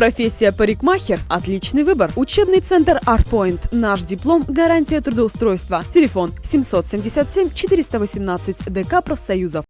Профессия парикмахер – отличный выбор. Учебный центр ArtPoint. Наш диплом – гарантия трудоустройства. Телефон 777 418 ДК профсоюзов.